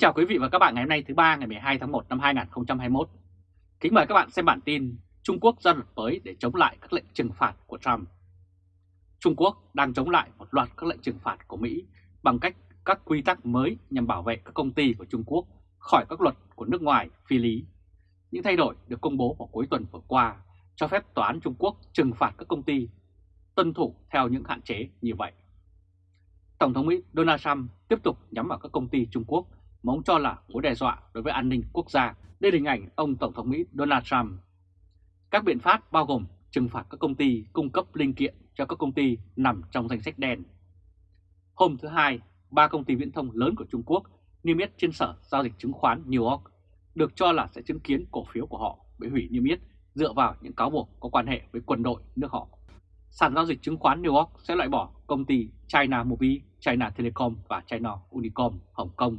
Chào quý vị và các bạn ngày hôm nay thứ ba, ngày 12 tháng 1 năm 2021. Kính mời các bạn xem bản tin Trung Quốc ra luật mới để chống lại các lệnh trừng phạt của Trump. Trung Quốc đang chống lại một loạt các lệnh trừng phạt của Mỹ bằng cách các quy tắc mới nhằm bảo vệ các công ty của Trung Quốc khỏi các luật của nước ngoài, phi lý. Những thay đổi được công bố vào cuối tuần vừa qua cho phép Tòa án Trung Quốc trừng phạt các công ty tuân thủ theo những hạn chế như vậy. Tổng thống Mỹ Donald Trump tiếp tục nhắm vào các công ty Trung Quốc mà ông cho là mối đe dọa đối với an ninh quốc gia. Đây là hình ảnh ông Tổng thống Mỹ Donald Trump. Các biện pháp bao gồm trừng phạt các công ty cung cấp linh kiện cho các công ty nằm trong danh sách đen. Hôm thứ Hai, ba công ty viễn thông lớn của Trung Quốc niêm yết trên sở giao dịch chứng khoán New York được cho là sẽ chứng kiến cổ phiếu của họ bị hủy niêm yết dựa vào những cáo buộc có quan hệ với quân đội nước họ. Sàn giao dịch chứng khoán New York sẽ loại bỏ công ty China Mobile, China Telecom và China Unicom Hồng Kông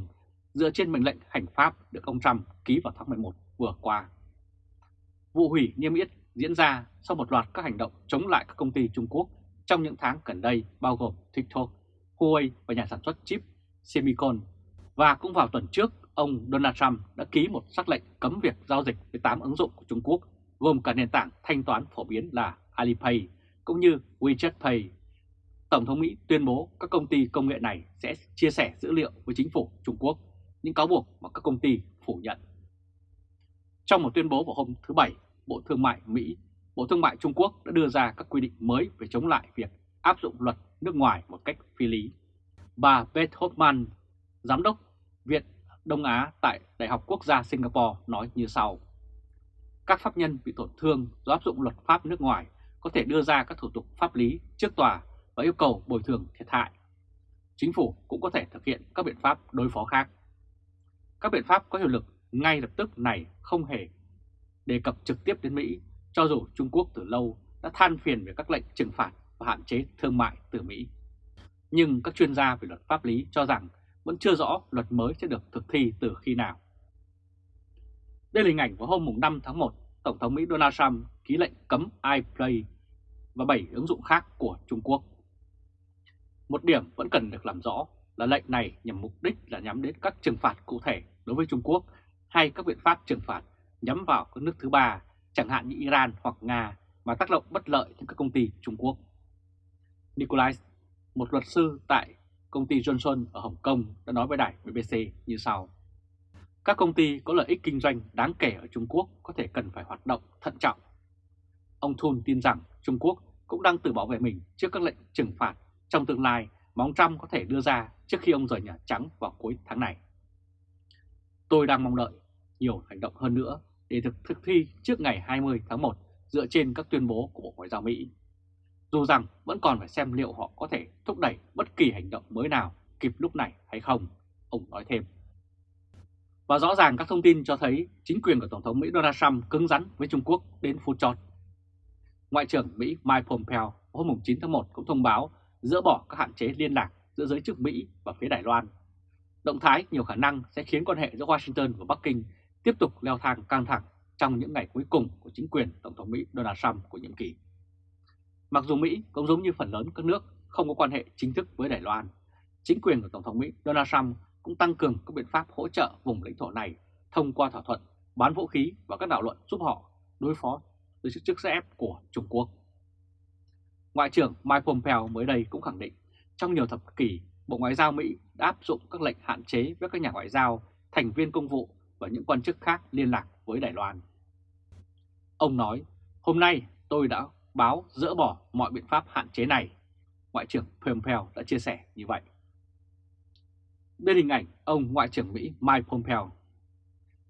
dựa trên mệnh lệnh hành pháp được ông Trump ký vào tháng 11 vừa qua. Vụ hủy niêm yết diễn ra sau một loạt các hành động chống lại các công ty Trung Quốc trong những tháng gần đây bao gồm TikTok, Huawei và nhà sản xuất chip Semicon. Và cũng vào tuần trước, ông Donald Trump đã ký một sắc lệnh cấm việc giao dịch với 8 ứng dụng của Trung Quốc gồm cả nền tảng thanh toán phổ biến là Alipay cũng như WeChat Pay. Tổng thống Mỹ tuyên bố các công ty công nghệ này sẽ chia sẻ dữ liệu với chính phủ Trung Quốc những cáo buộc mà các công ty phủ nhận. Trong một tuyên bố vào hôm thứ Bảy, Bộ Thương mại Mỹ, Bộ Thương mại Trung Quốc đã đưa ra các quy định mới về chống lại việc áp dụng luật nước ngoài một cách phi lý. Bà Beth Hoffman, Giám đốc Viện Đông Á tại Đại học Quốc gia Singapore nói như sau. Các pháp nhân bị tổn thương do áp dụng luật pháp nước ngoài có thể đưa ra các thủ tục pháp lý trước tòa và yêu cầu bồi thường thiệt hại. Chính phủ cũng có thể thực hiện các biện pháp đối phó khác. Các biện pháp có hiệu lực ngay lập tức này không hề đề cập trực tiếp đến Mỹ, cho dù Trung Quốc từ lâu đã than phiền về các lệnh trừng phạt và hạn chế thương mại từ Mỹ. Nhưng các chuyên gia về luật pháp lý cho rằng vẫn chưa rõ luật mới sẽ được thực thi từ khi nào. Đây là hình ảnh vào hôm 5 tháng 1, Tổng thống Mỹ Donald Trump ký lệnh cấm iPlay và 7 ứng dụng khác của Trung Quốc. Một điểm vẫn cần được làm rõ là lệnh này nhằm mục đích là nhắm đến các trừng phạt cụ thể đối với Trung Quốc hay các biện pháp trừng phạt nhắm vào các nước thứ ba, chẳng hạn như Iran hoặc Nga mà tác động bất lợi đến các công ty Trung Quốc. Nikolai, một luật sư tại công ty Johnson ở Hồng Kông đã nói với đài BBC như sau. Các công ty có lợi ích kinh doanh đáng kể ở Trung Quốc có thể cần phải hoạt động thận trọng. Ông Thun tin rằng Trung Quốc cũng đang tự bảo vệ mình trước các lệnh trừng phạt trong tương lai mà ông Trump có thể đưa ra trước khi ông rời Nhà Trắng vào cuối tháng này. Tôi đang mong đợi nhiều hành động hơn nữa để thực thực thi trước ngày 20 tháng 1 dựa trên các tuyên bố của Bộ Ngoại giao Mỹ. Dù rằng vẫn còn phải xem liệu họ có thể thúc đẩy bất kỳ hành động mới nào kịp lúc này hay không, ông nói thêm. Và rõ ràng các thông tin cho thấy chính quyền của Tổng thống Mỹ Donald Trump cứng rắn với Trung Quốc đến phút chót. Ngoại trưởng Mỹ Mike Pompeo hôm 9 tháng 1 cũng thông báo dỡ bỏ các hạn chế liên lạc giữa giới chức Mỹ và phía Đài Loan. Động thái nhiều khả năng sẽ khiến quan hệ giữa Washington và Bắc Kinh tiếp tục leo thang căng thẳng trong những ngày cuối cùng của chính quyền Tổng thống Mỹ Donald Trump của nhiệm kỳ. Mặc dù Mỹ cũng giống như phần lớn các nước không có quan hệ chính thức với Đài Loan, chính quyền của Tổng thống Mỹ Donald Trump cũng tăng cường các biện pháp hỗ trợ vùng lãnh thổ này thông qua thỏa thuận bán vũ khí và các đạo luận giúp họ đối phó với sức sức ép của Trung Quốc. Ngoại trưởng Mike Pompeo mới đây cũng khẳng định trong nhiều thập kỷ, Bộ Ngoại giao Mỹ đã áp dụng các lệnh hạn chế với các nhà ngoại giao, thành viên công vụ và những quan chức khác liên lạc với Đài Loan. Ông nói, hôm nay tôi đã báo dỡ bỏ mọi biện pháp hạn chế này. Ngoại trưởng Pompeo đã chia sẻ như vậy. Đây hình ảnh ông Ngoại trưởng Mỹ Mike Pompeo.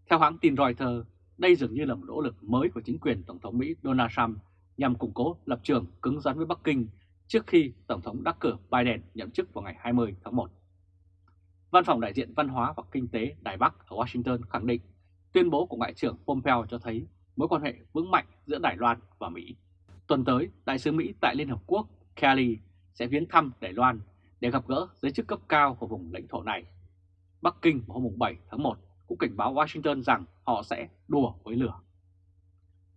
Theo hãng tin Reuters, đây dường như là một nỗ lực mới của chính quyền Tổng thống Mỹ Donald Trump nhằm củng cố lập trường cứng rắn với Bắc Kinh trước khi Tổng thống đắc cử Biden nhậm chức vào ngày 20 tháng 1. Văn phòng đại diện văn hóa và kinh tế Đài Bắc ở Washington khẳng định tuyên bố của Ngoại trưởng Pompeo cho thấy mối quan hệ vững mạnh giữa Đài Loan và Mỹ. Tuần tới, Đại sứ Mỹ tại Liên Hợp Quốc Kelly sẽ viếng thăm Đài Loan để gặp gỡ giới chức cấp cao của vùng lãnh thổ này. Bắc Kinh vào hôm 7 tháng 1 cũng cảnh báo Washington rằng họ sẽ đùa với lửa.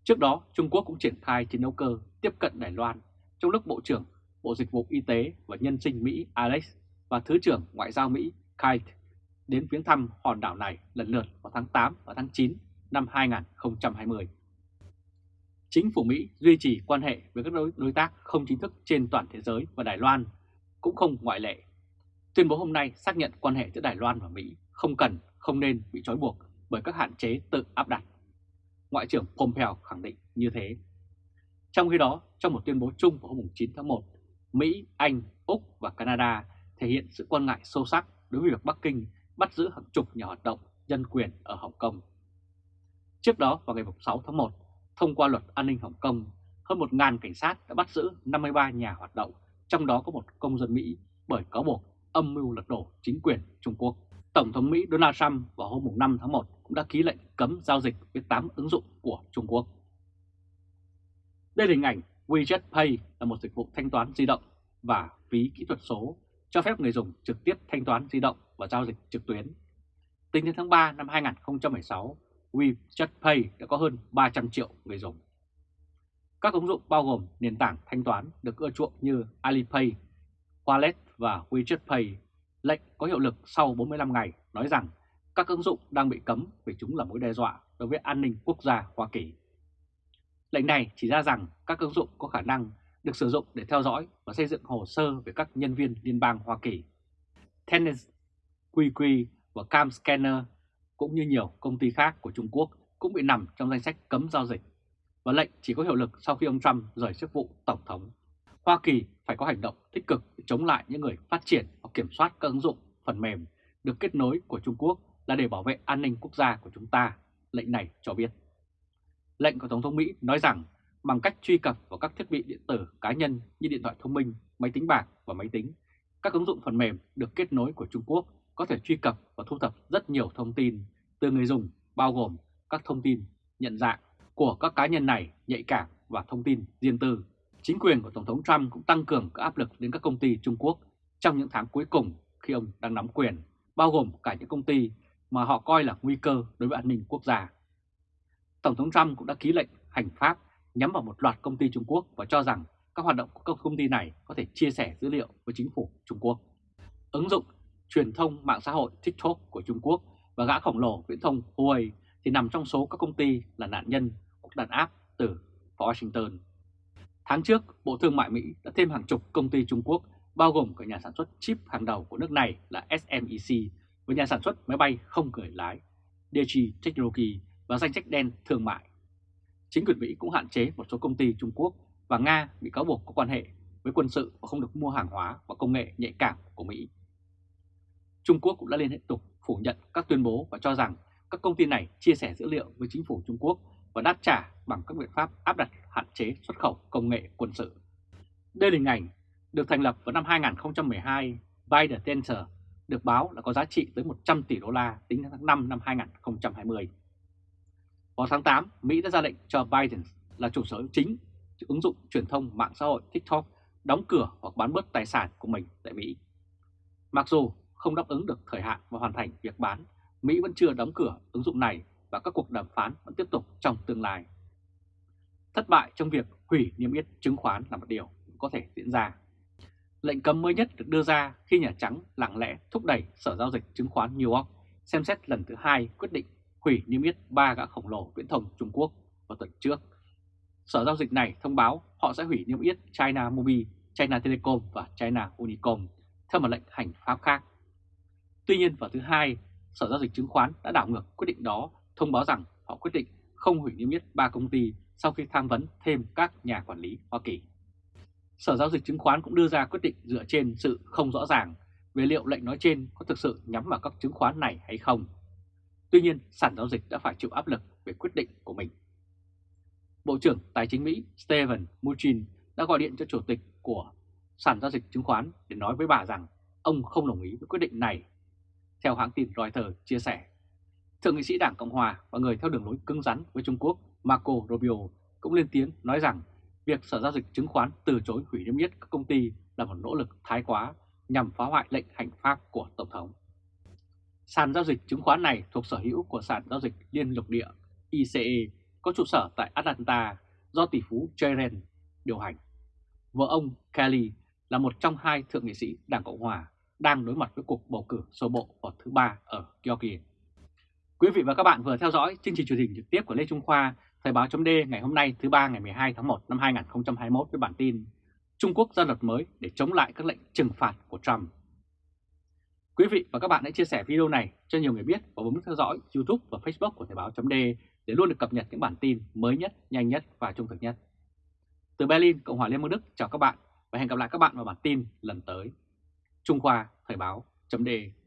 Trước đó, Trung Quốc cũng triển khai chiến đấu cơ tiếp cận Đài Loan trong lúc Bộ trưởng Bộ Dịch vụ Y tế và Nhân sinh Mỹ Alex và Thứ trưởng Ngoại giao Mỹ Kite đến viếng thăm hòn đảo này lần lượt vào tháng 8 và tháng 9 năm 2020. Chính phủ Mỹ duy trì quan hệ với các đối, đối tác không chính thức trên toàn thế giới và Đài Loan cũng không ngoại lệ. Tuyên bố hôm nay xác nhận quan hệ giữa Đài Loan và Mỹ không cần, không nên bị trói buộc bởi các hạn chế tự áp đặt. Ngoại trưởng Pompeo khẳng định như thế. Trong khi đó, trong một tuyên bố chung vào hôm 9 tháng 1, Mỹ, Anh, Úc và Canada thể hiện sự quan ngại sâu sắc đối với việc Bắc Kinh bắt giữ hàng chục nhà hoạt động nhân quyền ở Hồng Kông. Trước đó vào ngày 6 tháng 1, thông qua luật an ninh Hồng Kông, hơn 1.000 cảnh sát đã bắt giữ 53 nhà hoạt động, trong đó có một công dân Mỹ bởi cáo buộc âm mưu lật đổ chính quyền Trung Quốc. Tổng thống Mỹ Donald Trump vào hôm 5 tháng 1 cũng đã ký lệnh cấm giao dịch với 8 ứng dụng của Trung Quốc. Đây là hình ảnh WeChat Pay là một dịch vụ thanh toán di động và phí kỹ thuật số cho phép người dùng trực tiếp thanh toán di động và giao dịch trực tuyến. Tính đến tháng 3 năm 2016, WeChat Pay đã có hơn 300 triệu người dùng. Các ứng dụng bao gồm nền tảng thanh toán được ưa chuộng như Alipay, Wallet và WeChat Pay. Lệnh có hiệu lực sau 45 ngày nói rằng các ứng dụng đang bị cấm vì chúng là mối đe dọa đối với an ninh quốc gia Hoa Kỳ. Lệnh này chỉ ra rằng các ứng dụng có khả năng được sử dụng để theo dõi và xây dựng hồ sơ về các nhân viên liên bang Hoa Kỳ. Tennis, QQ và Cam Scanner cũng như nhiều công ty khác của Trung Quốc cũng bị nằm trong danh sách cấm giao dịch và lệnh chỉ có hiệu lực sau khi ông Trump rời chức vụ Tổng thống. Hoa Kỳ phải có hành động tích cực để chống lại những người phát triển và kiểm soát các ứng dụng phần mềm được kết nối của Trung Quốc là để bảo vệ an ninh quốc gia của chúng ta, lệnh này cho biết. Lệnh của Tổng thống Mỹ nói rằng bằng cách truy cập vào các thiết bị điện tử cá nhân như điện thoại thông minh, máy tính bảng và máy tính, các ứng dụng phần mềm được kết nối của Trung Quốc có thể truy cập và thu thập rất nhiều thông tin từ người dùng bao gồm các thông tin nhận dạng của các cá nhân này nhạy cảm và thông tin riêng tư. Chính quyền của Tổng thống Trump cũng tăng cường các áp lực đến các công ty Trung Quốc trong những tháng cuối cùng khi ông đang nắm quyền, bao gồm cả những công ty mà họ coi là nguy cơ đối với an ninh quốc gia. Tổng thống Trump cũng đã ký lệnh hành pháp nhắm vào một loạt công ty Trung Quốc và cho rằng các hoạt động của các công ty này có thể chia sẻ dữ liệu với chính phủ Trung Quốc. Ứng dụng truyền thông mạng xã hội TikTok của Trung Quốc và gã khổng lồ viễn thông Huawei thì nằm trong số các công ty là nạn nhân của đàn áp từ Washington. Tháng trước, Bộ Thương mại Mỹ đã thêm hàng chục công ty Trung Quốc bao gồm cả nhà sản xuất chip hàng đầu của nước này là SMEC và nhà sản xuất máy bay không người lái DG Technology và danh sách đen thương mại. Chính quyền Mỹ cũng hạn chế một số công ty Trung Quốc và Nga bị cáo buộc có quan hệ với quân sự và không được mua hàng hóa và công nghệ nhạy cảm của Mỹ. Trung Quốc cũng đã liên hệ tục phủ nhận các tuyên bố và cho rằng các công ty này chia sẻ dữ liệu với chính phủ Trung Quốc và đáp trả bằng các biện pháp áp đặt hạn chế xuất khẩu công nghệ quân sự. Đây là hình ảnh được thành lập vào năm 2012, Biden Center được báo là có giá trị tới 100 tỷ đô la tính đến tháng 5 năm 2020. Vào tháng 8, Mỹ đã ra lệnh cho Biden là chủ sở hữu chính ứng dụng truyền thông mạng xã hội TikTok đóng cửa hoặc bán bớt tài sản của mình tại Mỹ. Mặc dù không đáp ứng được thời hạn và hoàn thành việc bán, Mỹ vẫn chưa đóng cửa ứng dụng này và các cuộc đàm phán vẫn tiếp tục trong tương lai. Thất bại trong việc hủy niêm yết chứng khoán là một điều có thể diễn ra. Lệnh cấm mới nhất được đưa ra khi Nhà Trắng lặng lẽ thúc đẩy Sở Giao dịch Chứng khoán New York xem xét lần thứ hai quyết định hủy niêm yết ba gã khổng lồ viễn thông Trung Quốc vào tuần trước. Sở giao dịch này thông báo họ sẽ hủy niêm yết China Mobile, China Telecom và China Unicom theo một lệnh hành pháp khác. Tuy nhiên vào thứ hai, Sở Giao dịch Chứng khoán đã đảo ngược quyết định đó, thông báo rằng họ quyết định không hủy niêm yết ba công ty sau khi tham vấn thêm các nhà quản lý Hoa Kỳ. Sở Giao dịch Chứng khoán cũng đưa ra quyết định dựa trên sự không rõ ràng về liệu lệnh nói trên có thực sự nhắm vào các chứng khoán này hay không. Tuy nhiên, sàn giao dịch đã phải chịu áp lực về quyết định của mình. Bộ trưởng Tài chính Mỹ Steven Mnuchin đã gọi điện cho chủ tịch của sàn giao dịch chứng khoán để nói với bà rằng ông không đồng ý với quyết định này theo hãng tin Reuters chia sẻ, Thượng nghị sĩ Đảng Cộng Hòa và người theo đường lối cứng rắn với Trung Quốc Marco Rubio cũng lên tiếng nói rằng việc Sở Giao dịch Chứng khoán từ chối hủy niêm yết các công ty là một nỗ lực thái quá nhằm phá hoại lệnh hành pháp của Tổng thống. Sàn giao dịch chứng khoán này thuộc sở hữu của sàn giao dịch liên lục địa ICE có trụ sở tại Atlanta do tỷ phú Jaren điều hành. Vợ ông Kelly là một trong hai thượng nghị sĩ Đảng Cộng Hòa đang đối mặt với cuộc bầu cử sơ bộ vào thứ ba ở Georgia. Quý vị và các bạn vừa theo dõi chương trình truyền hình trực tiếp của Lê Trung Khoa, Thời báo chấm ngày hôm nay thứ ba ngày 12 tháng 1 năm 2021 với bản tin Trung Quốc ra luật mới để chống lại các lệnh trừng phạt của Trump. Quý vị và các bạn hãy chia sẻ video này cho nhiều người biết và bấm theo dõi YouTube và Facebook của Thời Báo .de để luôn được cập nhật những bản tin mới nhất, nhanh nhất và trung thực nhất. Từ Berlin, Cộng hòa Liên bang Đức chào các bạn và hẹn gặp lại các bạn vào bản tin lần tới. Trung Khoa Thời Báo .de.